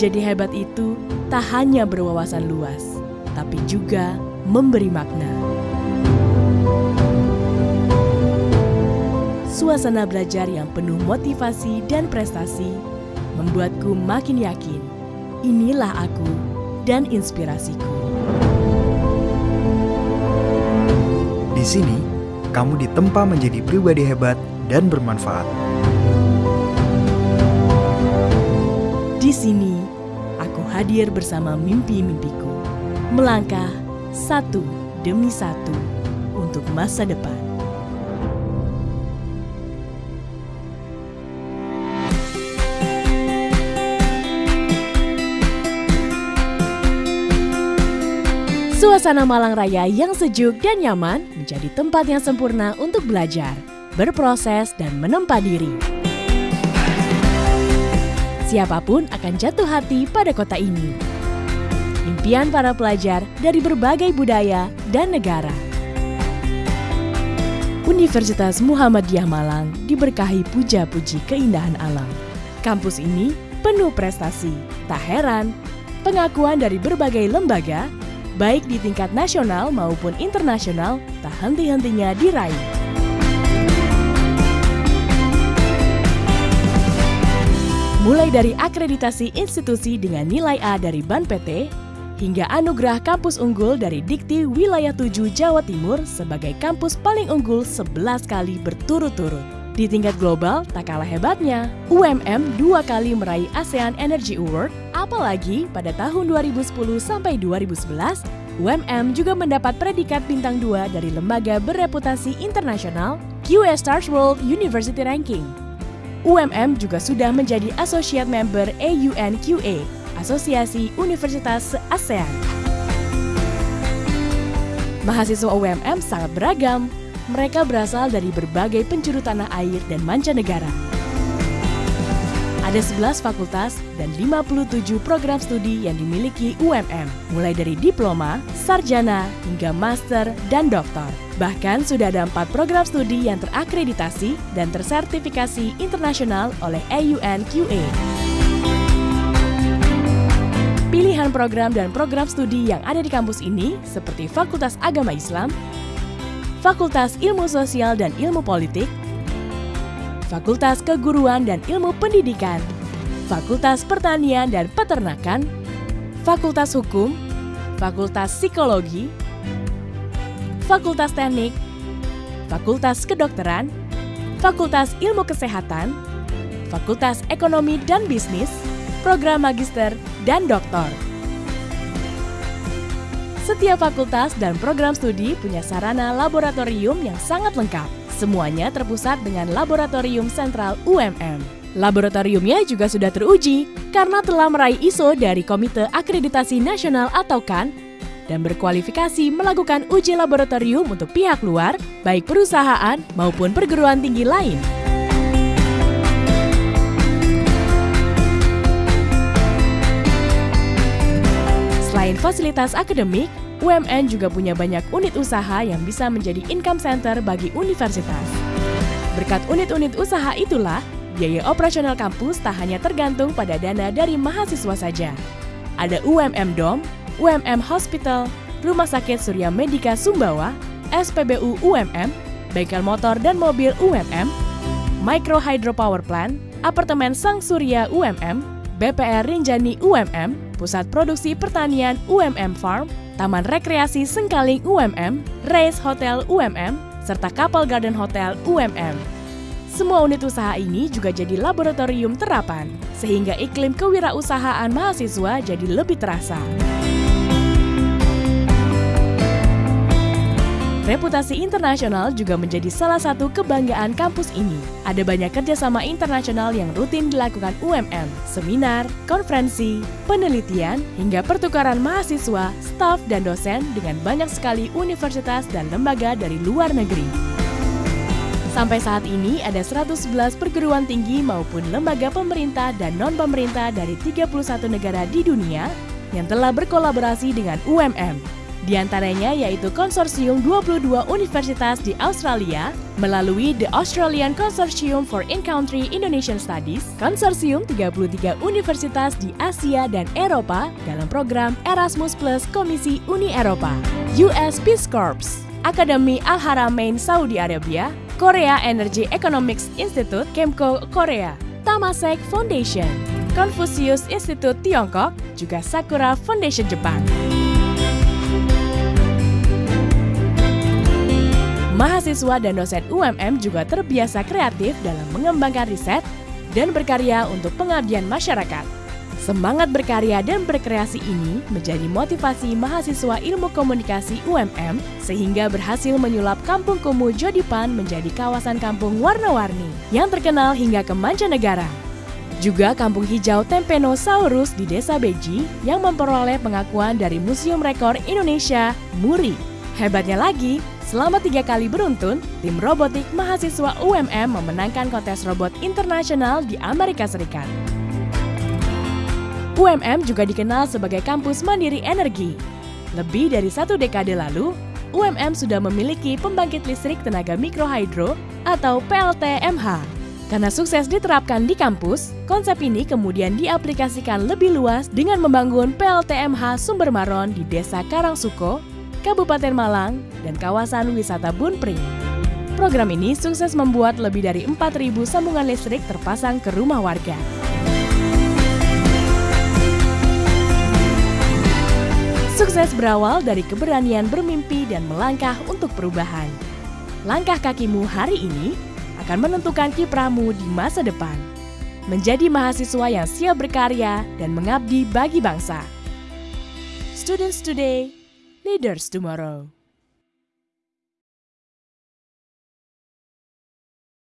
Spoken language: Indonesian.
Menjadi hebat itu tak hanya berwawasan luas, tapi juga memberi makna. Suasana belajar yang penuh motivasi dan prestasi membuatku makin yakin inilah aku dan inspirasiku. Di sini, kamu ditempa menjadi pribadi hebat dan bermanfaat. Di sini, hadir bersama mimpi-mimpiku, melangkah satu demi satu untuk masa depan. Suasana Malang Raya yang sejuk dan nyaman menjadi tempat yang sempurna untuk belajar, berproses, dan menempa diri. Siapa pun akan jatuh hati pada kota ini. Impian para pelajar dari berbagai budaya dan negara. Universitas Muhammadiyah Malang diberkahi puja-puji keindahan alam. Kampus ini penuh prestasi. Tak heran, pengakuan dari berbagai lembaga baik di tingkat nasional maupun internasional, tak henti-hentinya diraih. Mulai dari akreditasi institusi dengan nilai A dari BAN PT, hingga anugerah kampus unggul dari Dikti Wilayah 7 Jawa Timur sebagai kampus paling unggul 11 kali berturut-turut. Di tingkat global, tak kalah hebatnya, UMM dua kali meraih ASEAN Energy Award, apalagi pada tahun 2010 sampai 2011, UMM juga mendapat predikat bintang 2 dari lembaga bereputasi internasional QS Stars World University Ranking. UMM juga sudah menjadi associate member AUNQA, Asosiasi Universitas ASEAN. Mahasiswa UMM sangat beragam. Mereka berasal dari berbagai penjuru tanah air dan mancanegara. Ada 11 fakultas dan 57 program studi yang dimiliki UMM, mulai dari diploma, sarjana, hingga master, dan doktor. Bahkan sudah ada empat program studi yang terakreditasi dan tersertifikasi internasional oleh AUNQA. Pilihan program dan program studi yang ada di kampus ini seperti Fakultas Agama Islam, Fakultas Ilmu Sosial dan Ilmu Politik, Fakultas Keguruan dan Ilmu Pendidikan, Fakultas Pertanian dan Peternakan, Fakultas Hukum, Fakultas Psikologi, Fakultas Teknik, Fakultas Kedokteran, Fakultas Ilmu Kesehatan, Fakultas Ekonomi dan Bisnis, Program Magister, dan Doktor. Setiap fakultas dan program studi punya sarana laboratorium yang sangat lengkap. Semuanya terpusat dengan Laboratorium Sentral UMM. Laboratoriumnya juga sudah teruji karena telah meraih ISO dari Komite Akreditasi Nasional atau KAN dan berkualifikasi melakukan uji laboratorium untuk pihak luar, baik perusahaan maupun perguruan tinggi lain. Selain fasilitas akademik, UMN juga punya banyak unit usaha yang bisa menjadi income center bagi universitas. Berkat unit-unit usaha itulah, biaya operasional kampus tak hanya tergantung pada dana dari mahasiswa saja. Ada UMM Dom, UMM Hospital, Rumah Sakit Surya Medika Sumbawa, SPBU UMM, bengkel motor dan mobil UMM, Micro Hydro Power Plant, Apartemen Sang Surya UMM, BPR Rinjani UMM, Pusat Produksi Pertanian UMM Farm, Taman Rekreasi Sengkaling UMM, Race Hotel UMM, serta Kapal Garden Hotel UMM. Semua unit usaha ini juga jadi laboratorium terapan, sehingga iklim kewirausahaan mahasiswa jadi lebih terasa. Reputasi internasional juga menjadi salah satu kebanggaan kampus ini. Ada banyak kerjasama internasional yang rutin dilakukan UMM, seminar, konferensi, penelitian, hingga pertukaran mahasiswa, staf, dan dosen dengan banyak sekali universitas dan lembaga dari luar negeri. Sampai saat ini ada 111 perguruan tinggi maupun lembaga pemerintah dan non-pemerintah dari 31 negara di dunia yang telah berkolaborasi dengan UMM Di antaranya yaitu konsorsium 22 universitas di Australia melalui The Australian Consortium for In-Country Indonesian Studies, konsorsium 33 universitas di Asia dan Eropa dalam program Erasmus Plus Komisi Uni Eropa, US Peace Corps, Akademi Al-Haramain Saudi Arabia, Korea Energy Economics Institute, Kemko Korea, Tamasek Foundation, Confucius Institute Tiongkok, juga Sakura Foundation Jepang. Mahasiswa dan dosen UMM juga terbiasa kreatif dalam mengembangkan riset dan berkarya untuk pengabdian masyarakat. Semangat berkarya dan berkreasi ini menjadi motivasi mahasiswa ilmu komunikasi UMM sehingga berhasil menyulap Kampung Kumuh Jodipan menjadi kawasan kampung warna-warni yang terkenal hingga ke mancanegara. Juga Kampung Hijau Tempenosaurus di Desa Beji yang memperoleh pengakuan dari Museum Rekor Indonesia, MURI. Hebatnya lagi, Selama tiga kali beruntun, tim robotik mahasiswa UMM memenangkan kontes robot internasional di Amerika Serikat. UMM juga dikenal sebagai kampus mandiri energi. Lebih dari satu dekade lalu, UMM sudah memiliki pembangkit listrik tenaga mikrohidro atau PLTMH. Karena sukses diterapkan di kampus, konsep ini kemudian diaplikasikan lebih luas dengan membangun PLTMH Sumber Maron di Desa Karangsuko, Kabupaten Malang, dan kawasan wisata Bunpring. Program ini sukses membuat lebih dari 4.000 sambungan listrik terpasang ke rumah warga. Sukses berawal dari keberanian bermimpi dan melangkah untuk perubahan. Langkah kakimu hari ini akan menentukan kiprahmu di masa depan. Menjadi mahasiswa yang siap berkarya dan mengabdi bagi bangsa. Students Today Leaders Tomorrow.